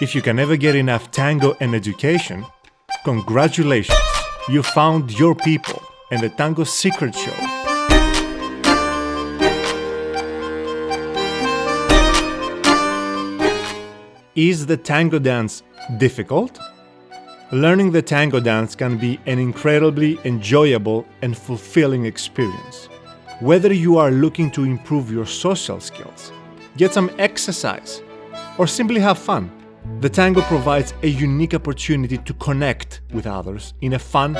If you can never get enough tango and education, congratulations! You found your people and the Tango Secret Show. Is the tango dance difficult? Learning the tango dance can be an incredibly enjoyable and fulfilling experience. Whether you are looking to improve your social skills, get some exercise, or simply have fun, the tango provides a unique opportunity to connect with others in a fun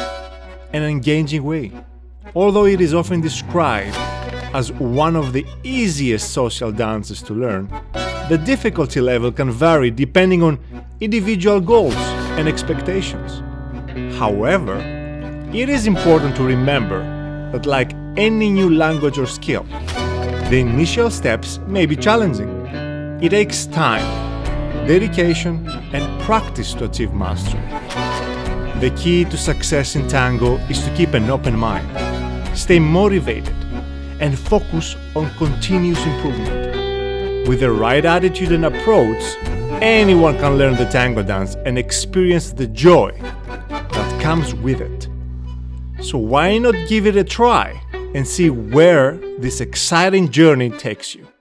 and engaging way. Although it is often described as one of the easiest social dances to learn, the difficulty level can vary depending on individual goals and expectations. However, it is important to remember that like any new language or skill, the initial steps may be challenging. It takes time, dedication and practice to achieve mastery. The key to success in tango is to keep an open mind, stay motivated, and focus on continuous improvement. With the right attitude and approach, anyone can learn the tango dance and experience the joy that comes with it. So why not give it a try and see where this exciting journey takes you?